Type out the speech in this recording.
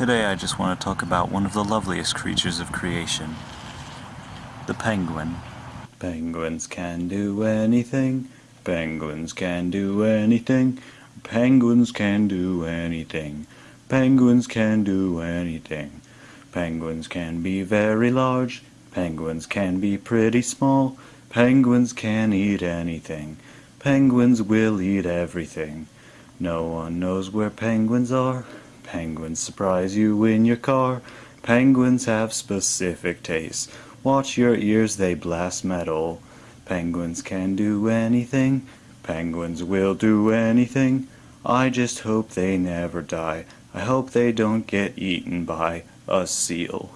Today I just want to talk about one of the loveliest creatures of creation, the penguin. Penguins can do anything, penguins can do anything, penguins can do anything, penguins can do anything. Penguins can be very large, penguins can be pretty small, penguins can eat anything, penguins will eat everything. No one knows where penguins are, Penguins surprise you in your car. Penguins have specific tastes. Watch your ears, they blast metal. Penguins can do anything. Penguins will do anything. I just hope they never die. I hope they don't get eaten by a seal.